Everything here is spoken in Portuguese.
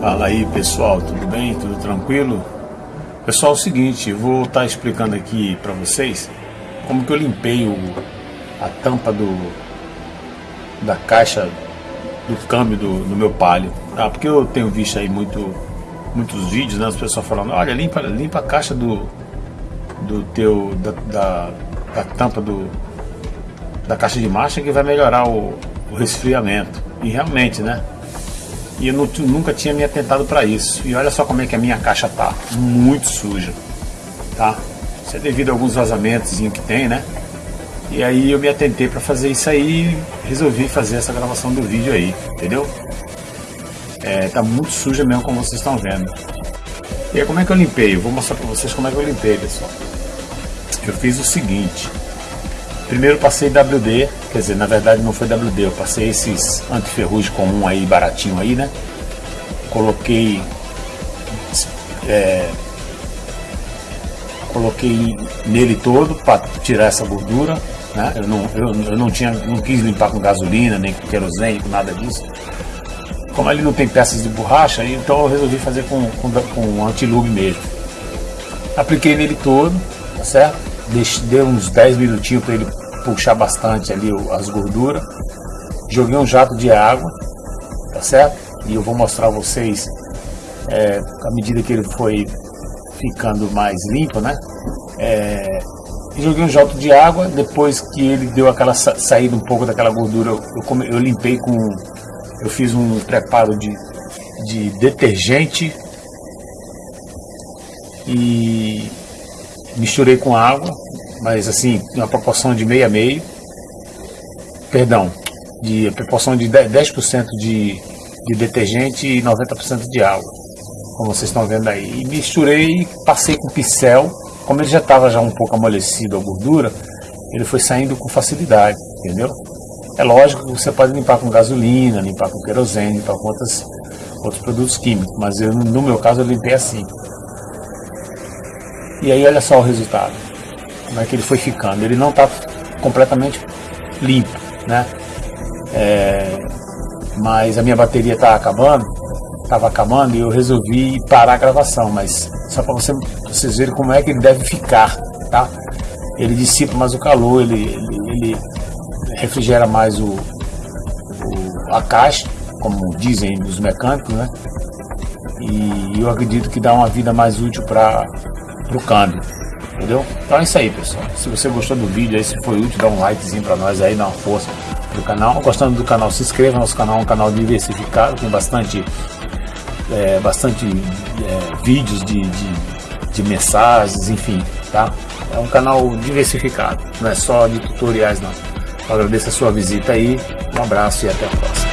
Fala aí pessoal, tudo bem? Tudo tranquilo? Pessoal, é o seguinte, vou estar tá explicando aqui para vocês como que eu limpei o, a tampa do, da caixa do câmbio do, do meu Palio. Ah, porque eu tenho visto aí muito, muitos vídeos, né? As pessoas falando, olha, limpa, limpa a caixa do, do teu, da, da, da tampa do, da caixa de marcha que vai melhorar o, o resfriamento. E realmente, né? E eu não, nunca tinha me atentado para isso. E olha só como é que a minha caixa tá, muito suja, tá? Isso é devido a alguns vazamentos que tem, né? E aí eu me atentei para fazer isso aí e resolvi fazer essa gravação do vídeo aí, entendeu? É, tá muito suja mesmo como vocês estão vendo. E aí como é que eu limpei? Eu vou mostrar para vocês como é que eu limpei, pessoal. Eu fiz o seguinte. Primeiro passei WD, quer dizer, na verdade não foi WD, eu passei esses antiferrugem comum aí, baratinho aí, né? Coloquei é, coloquei nele todo para tirar essa gordura, né? Eu não, eu, eu, não tinha, não quis limpar com gasolina, nem com querosene, com nada disso. Como ele não tem peças de borracha, então eu resolvi fazer com, com, com antilube mesmo. Apliquei nele todo, tá certo? Deixei, dei uns 10 minutinhos para ele puxar bastante ali as gorduras. Joguei um jato de água, tá certo? E eu vou mostrar a vocês é, à medida que ele foi ficando mais limpo, né? É, joguei um jato de água, depois que ele deu aquela sa saída um pouco daquela gordura, eu, come, eu limpei com, eu fiz um preparo de, de detergente e misturei com água, mas assim, uma proporção de meio a meio, perdão, de proporção de 10% de, de detergente e 90% de água, como vocês estão vendo aí. E misturei, passei com pincel, como ele já estava já um pouco amolecido a gordura, ele foi saindo com facilidade, entendeu? É lógico que você pode limpar com gasolina, limpar com querosene, limpar com outras, outros produtos químicos, mas eu, no meu caso eu limpei assim. E aí olha só o resultado como é que ele foi ficando. Ele não está completamente limpo, né? É, mas a minha bateria está acabando, estava acabando e eu resolvi parar a gravação, mas só para você, vocês verem como é que ele deve ficar, tá? Ele dissipa mais o calor, ele, ele, ele refrigera mais o, o, a caixa, como dizem os mecânicos, né? E eu acredito que dá uma vida mais útil para o câmbio. Entendeu? Então é isso aí, pessoal. Se você gostou do vídeo aí, se foi útil, dá um likezinho pra nós aí, dá uma força do canal. Gostando do canal, se inscreva. Nosso canal é um canal diversificado, tem bastante, é, bastante é, vídeos de, de, de mensagens, enfim, tá? É um canal diversificado, não é só de tutoriais não. Eu agradeço a sua visita aí, um abraço e até a próxima.